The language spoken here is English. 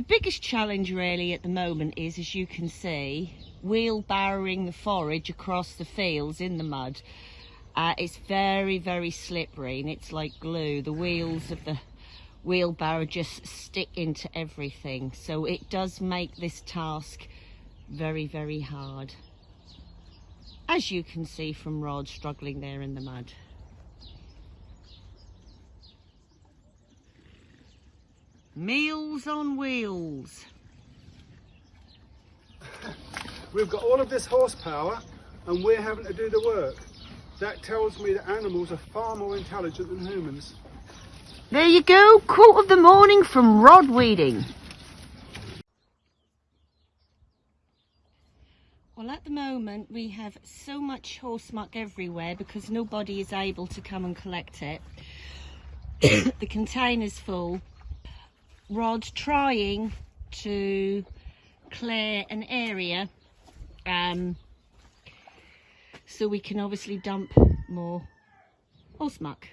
The biggest challenge really at the moment is, as you can see, wheelbarrowing the forage across the fields in the mud. Uh, it's very, very slippery and it's like glue. The wheels of the wheelbarrow just stick into everything. So it does make this task very, very hard. As you can see from Rod struggling there in the mud. Meals on wheels. We've got all of this horsepower and we're having to do the work. That tells me that animals are far more intelligent than humans. There you go, quote of the morning from Rod Weeding. Well, at the moment we have so much horse muck everywhere because nobody is able to come and collect it. the container's full rod trying to clear an area um, so we can obviously dump more horse muck.